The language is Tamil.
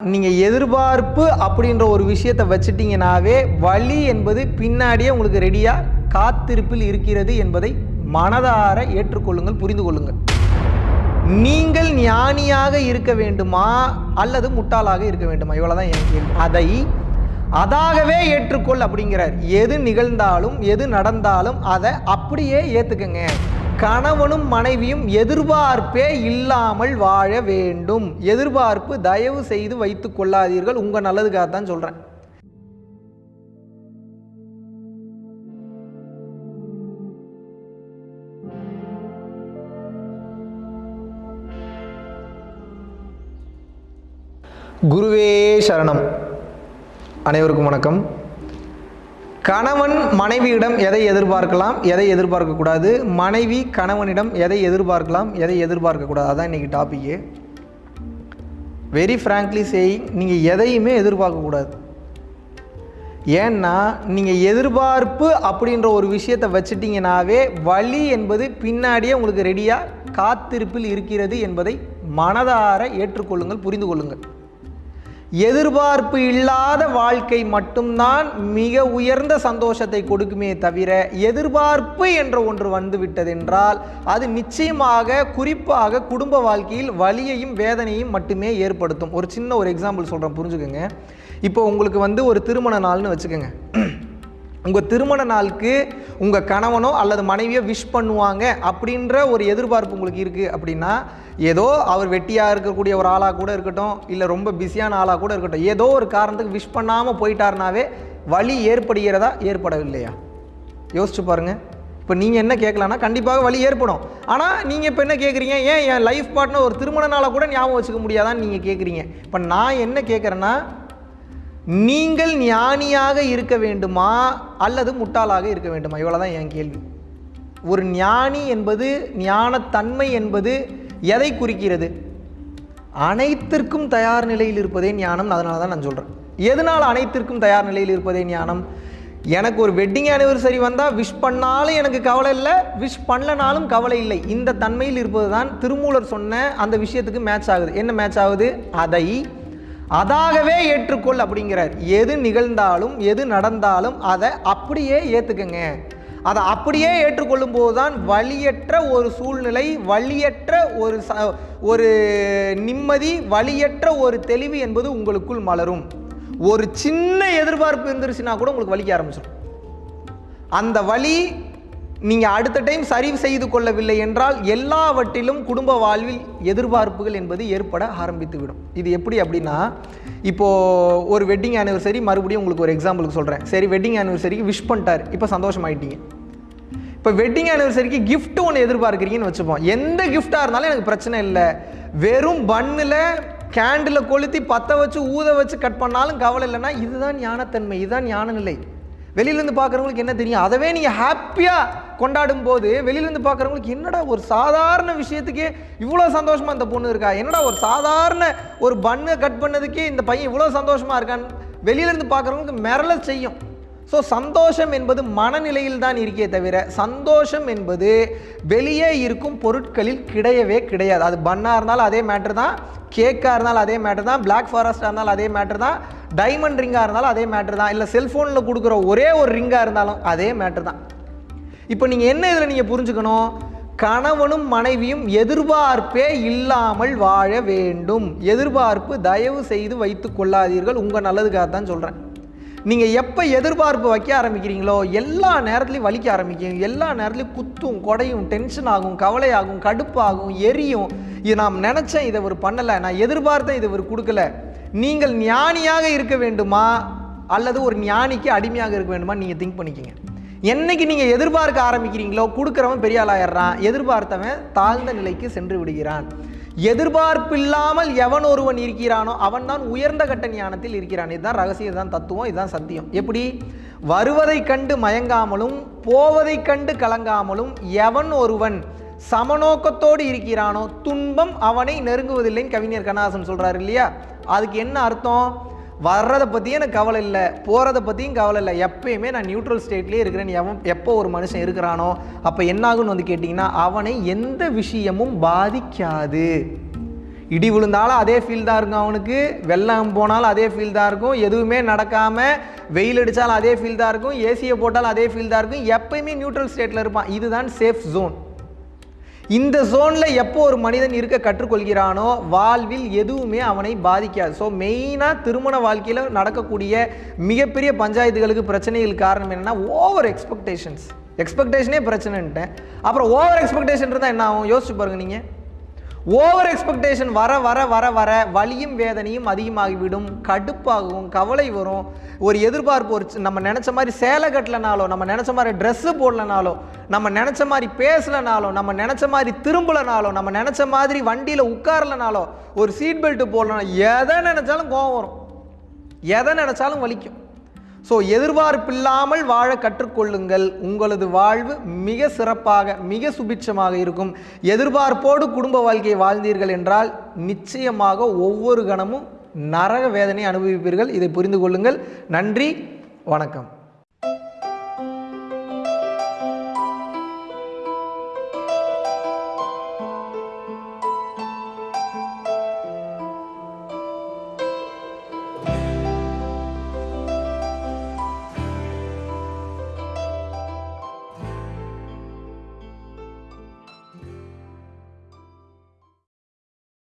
நீங்கள் எதிர்பார்ப்பு அப்படின்ற ஒரு விஷயத்தை வச்சுட்டிங்கனாவே வழி என்பது பின்னாடியே உங்களுக்கு ரெடியாக காத்திருப்பில் இருக்கிறது என்பதை மனதார ஏற்றுக்கொள்ளுங்கள் புரிந்து கொள்ளுங்கள். நீங்கள் ஞானியாக இருக்க வேண்டுமா அல்லது முட்டாளாக இருக்க வேண்டுமா? இவ்வளவுதான் என் கேள்வி. அதை அதாகவே ஏற்றுக்கொள் அப்படிங்கிறார். எது நிகழ்ந்தாலும் எது நடந்தாலும் அதை அப்படியே ஏற்றுக்கங்க கணவனும் மனைவியும் எதிர்பார்ப்பே இல்லாமல் வாழ வேண்டும். எதிர்பார்ப்பு தயவு செய்து வைத்துக் கொள்ளாதீர்கள். உங்க நல்லதுக்காக தான் சொல்றேன். குருவே சரணம். அனைவருக்கும் வணக்கம். கணவன் மனைவியிடம் எதை எதிர்பார்க்கலாம் எதை எதிர்பார்க்கக்கூடாது மனைவி கணவனிடம் எதை எதிர்பார்க்கலாம் எதை எதிர்பார்க்கக்கூடாது அதான் இன்றைக்கி டாப்பிக்கு வெரி ஃப்ராங்க்லி சேயிங் நீங்கள் எதையுமே எதிர்பார்க்கக்கூடாது ஏன்னா நீங்கள் எதிர்பார்ப்பு அப்படின்ற ஒரு விஷயத்தை வச்சுட்டிங்கனாவே வழி என்பது பின்னாடியே உங்களுக்கு ரெடியாக காத்திருப்பில் இருக்கிறது என்பதை மனதார ஏற்றுக்கொள்ளுங்கள் புரிந்து கொள்ளுங்கள். எதிர்பார்ப்பு இல்லாத வாழ்க்கை மட்டும்தான் மிக உயர்ந்த சந்தோஷத்தை கொடுக்குமே தவிர எதிர்பார்ப்பு என்ற ஒன்று வந்து விட்டதென்றால் அது நிச்சயமாக குறிப்பாக குடும்ப வாழ்க்கையில் வலியையும் வேதனையும் மட்டுமே ஏற்படுத்தும். ஒரு சின்ன ஒரு எக்ஸாம்பிள் சொல்கிறேன் புரிஞ்சுக்கோங்க. இப்போ உங்களுக்கு வந்து ஒரு திருமண நாள்னு வச்சுக்கோங்க. உங்கள் திருமண நாளுக்கு உங்கள் கணவனோ அல்லது மனைவியோ விஷ் பண்ணுவாங்க அப்படின்ற ஒரு எதிர்பார்ப்பு உங்களுக்கு இருக்குது அப்படின்னா ஏதோ அவர் வெட்டியாக இருக்கக்கூடிய ஒரு ஆளாக கூட இருக்கட்டும் இல்லை ரொம்ப பிஸியான ஆளாக கூட இருக்கட்டும் ஏதோ ஒரு காரணத்துக்கு விஷ் பண்ணாமல் போயிட்டாருனாவே வலி ஏற்படுகிறதா ஏற்படவில்லையா? யோசிச்சு பாருங்கள் இப்போ நீங்கள் என்ன கேட்கலான்னா கண்டிப்பாக வலி ஏற்படும். ஆனால் நீங்கள் இப்போ என்ன கேட்குறீங்க ஏன் என் லைஃப் பார்ட்னர் ஒரு திருமண நாளை கூட ஞாபகம் வச்சுக்க முடியாதான்னு நீங்கள் கேட்குறீங்க இப்போ நான் என்ன கேட்குறேன்னா நீங்கள் ஞானியாக இருக்க வேண்டுமா அல்லது முட்டாளாக இருக்க வேண்டுமா? இவ்வளோ தான் என் கேள்வி. ஒரு ஞானி என்பது ஞானத்தன்மை என்பது எதை குறிக்கிறது? அனைத்திற்கும் தயார் நிலையில் இருப்பதே ஞானம் அதனால தான் நான் சொல்கிறேன் எதனால் அனைத்திற்கும் தயார் நிலையில் இருப்பதே ஞானம்? எனக்கு ஒரு வெட்டிங் ஆனிவர்சரி வந்தால் விஷ் பண்ணாலும் எனக்கு கவலை இல்லை விஷ் பண்ணலனாலும் கவலை இல்லை. இந்த தன்மையில் இருப்பது தான் திருமூலர் சொன்ன அந்த விஷயத்துக்கு மேட்ச் ஆகுது. என்ன மேட்ச் ஆகுது? அதை அதாகவே ஏற்றுக்கொள் அப்படிங்கிறார். எது நிகழ்ந்தாலும் எது நடந்தாலும் அதை அப்படியே ஏற்றுக்கங்க அதை அப்படியே ஏற்றுக்கொள்ளும் போது தான் வழியற்ற ஒரு சூழ்நிலை வழியற்ற ஒரு ச ஒரு நிம்மதி வழியற்ற ஒரு தெளிவு என்பது உங்களுக்குள் மலரும். ஒரு சின்ன எதிர்பார்ப்பு இருந்துருச்சுன்னா கூட உங்களுக்கு வலிக்க ஆரம்பிச்சிடும் அந்த வழி நீங்கள் அடுத்த டைம் சரி செய்து கொள்ளவில்லை என்றால் எல்லாவற்றிலும் குடும்ப வாழ்வில் எதிர்பார்ப்புகள் என்பது ஏற்பட ஆரம்பித்துவிடும். இது எப்படி அப்படின்னா இப்போது ஒரு வெட்டிங் ஆனிவர்சரி மறுபடியும் உங்களுக்கு ஒரு எக்ஸாம்பிளுக்கு சொல்கிறேன் சரி வெட்டிங் ஆனிவர்சரிக்கு விஷ் பண்ணிட்டார். இப்போ சந்தோஷமாயிட்டீங்க. இப்போ வெட்டிங் ஆனிவர்சரிக்கு கிஃப்ட் ஒன்று எதிர்பார்க்குறீங்கன்னு வச்சுப்போம். எந்த கிஃப்டாக இருந்தாலும் எனக்கு பிரச்சனை இல்லை. வெறும் பன்னில் கேண்டில் கொளுத்தி பற்ற வச்சு ஊத வச்சு கட் பண்ணாலும் கவலை இல்லைன்னா இதுதான் ஞானத்தன்மை இதுதான் ஞான நிலை வெளியிலேருந்து பார்க்குறவங்களுக்கு என்ன தெரியும்? அதவே நீங்கள் ஹாப்பியாக கொண்டாடும் போது வெளியிலேருந்து பார்க்குறவங்களுக்கு என்னடா ஒரு சாதாரண விஷயத்துக்கே இவ்வளோ சந்தோஷமாக இந்த பொண்ணு இருக்கா? என்னடா ஒரு சாதாரண ஒரு பன்னை கட் பண்ணதுக்கே இந்த பையன் இவ்வளோ சந்தோஷமாக இருக்கான்னு வெளியிலேருந்து பார்க்குறவங்களுக்கு மிரள செய்யும். ஸோ சந்தோஷம் என்பது மனநிலையில் தான் இருக்கே தவிர சந்தோஷம் என்பது வெளியே இருக்கும் பொருட்களில் கிடையவே கிடையாது. அது பன்னாக இருந்தாலும் அதே மேட்ரு தான் கேக்காக இருந்தாலும் அதே மேட்ரு தான் பிளாக் ஃபாரஸ்ட்டாக இருந்தாலும் அதே மேட்ரு தான் டைமண்ட் ரிங்காக இருந்தாலும் அதே மேட்ரு தான். இல்லை செல்ஃபோனில் கொடுக்குற ஒரே ஒரு ரிங்காக இருந்தாலும் அதே மேட்ரு தான். இப்போ நீங்கள் என்ன இதில் நீங்கள் புரிஞ்சுக்கணும்? கணவனும் மனைவியும் எதிர்பார்ப்பே இல்லாமல் வாழ வேண்டும். எதிர்பார்ப்பு தயவு செய்து வைத்து கொள்ளாதீர்கள். உங்கள் நல்லதுக்காக தான் சொல்கிறேன் நீங்கள் எப்போ எதிர்பார்ப்பு வைக்க ஆரம்பிக்கிறீங்களோ எல்லா நேரத்துலையும் வலிக்க ஆரம்பிக்கும். எல்லா நேரத்துலையும் குத்தும் குடையும் டென்ஷன் ஆகும் கவலையாகும் கடுப்பாகும் எரியும். இது நாம் நினச்சேன் இதை ஒரு பண்ணலை. நான் எதிர்பார்த்தேன் இதை ஒரு கொடுக்கல. நீங்கள் ஞானியாக இருக்க வேண்டுமா? அல்லது ஒரு ஞானிக்கு அடிமையாக இருக்க வேண்டுமா நீங்கள் திங்க் பண்ணிக்கிங்க. என்னைக்கு நீங்கள் எதிர்பார்க்க ஆரம்பிக்கிறீங்களோ கொடுக்குறவன் பெரிய ஆளாயிடுறான் எதிர்பார்த்தவன் தாழ்ந்த நிலைக்கு சென்று விடுகிறான். எதிர்பார்ப்பில்லாமல் எவன் ஒருவன் இருக்கிறானோ அவன் தான் உயர்ந்த கட்ட ஞானத்தில் இருக்கிறான். இதுதான் ரகசியம் இதுதான் தத்துவம் இதுதான் சத்தியம். எப்படி? வருவதை கண்டு மயங்காமலும் போவதை கண்டு கலங்காமலும் எவன் ஒருவன் சமநோக்கத்தோடு இருக்கிறானோ துன்பம் அவனை நெருங்குவதில்லைன்னு கவிஞர் கண்ணாசன் சொல்கிறார் இல்லையா? அதுக்கு என்ன அர்த்தம்? வர்றதை பற்றியும் எனக்கு கவலை இல்லை. போகிறத பற்றியும் கவலை இல்லை. எப்பயுமே நான் நியூட்ரல் ஸ்டேட்லேயே இருக்கிறேன். எவன் எப்போ ஒரு மனுஷன் இருக்கிறானோ அப்போ என்னாகும்னு வந்து கேட்டிங்கன்னா அவனை எந்த விஷயமும் பாதிக்காது. இடி விழுந்தாலும் அதே ஃபீல் தான் இருக்கும் அவனுக்கு. வெள்ளம் போனாலும் அதே ஃபீல் தான் இருக்கும். எதுவுமே நடக்காமல் வெயில் அடித்தாலும் அதே ஃபீல் தான் இருக்கும். ஏசியை போட்டாலும் அதே ஃபீல் தான் இருக்கும். எப்பயுமே நியூட்ரல் ஸ்டேட்டில் இருப்பான். இதுதான் சேஃப் ஜோன் இந்த ஜோனில் எப்போ ஒரு மனிதன் இருக்க கற்றுக்கொள்கிறானோ வாழ்வில் எதுவுமே அவனை பாதிக்காது. ஸோ மெயினாக திருமண வாழ்க்கையில் நடக்கக்கூடிய மிகப்பெரிய பஞ்சாயத்துகளுக்கு பிரச்சனைகள் காரணம் என்னென்னா ஓவர் எக்ஸ்பெக்டேஷன்ஸ் எக்ஸ்பெக்டேஷனே பிரச்சனைன்ட்டேன். அப்புறம் ஓவர் எக்ஸ்பெக்டேஷன் இருந்தால் என்ன ஆகும்? யோசிச்சு பாருங்க நீங்கள் ஓவர் எக்ஸ்பெக்டேஷன் வர வர வர வர வலியும் வேதனையும் அதிகமாகிவிடும். கடுப்பாகவும் கவலை வரும். ஒரு எதிர்பார்ப்பு ஒரு நம்ம நினச்ச மாதிரி சேலை கட்டலனாலோ நம்ம நினச்ச மாதிரி ட்ரெஸ்ஸு போடலனாலோ நம்ம நினச்ச மாதிரி பேசலனாலோ நம்ம நினச்ச மாதிரி திரும்பலனாலோ நம்ம நினச்ச மாதிரி வண்டியில் உட்காரலனாலோ ஒரு சீட் பெல்ட்டு போடலனாலோ எதை நினச்சாலும் கோவம் வரும். எதை நினச்சாலும் வலிக்கும். ஸோ எதிர்பார்ப்பில்லாமல் வாழ கற்றுக்கொள்ளுங்கள். உங்களது வாழ்வு மிக சிறப்பாக மிக சுபிட்சமாக இருக்கும். எதிர்பார்ப்போடு குடும்ப வாழ்க்கையை வாழ்ந்தீர்கள் என்றால் நிச்சயமாக ஒவ்வொரு கணமும் நரக வேதனை அனுபவிப்பீர்கள். இதை புரிந்து கொள்ளுங்கள். நன்றி. வணக்கம்.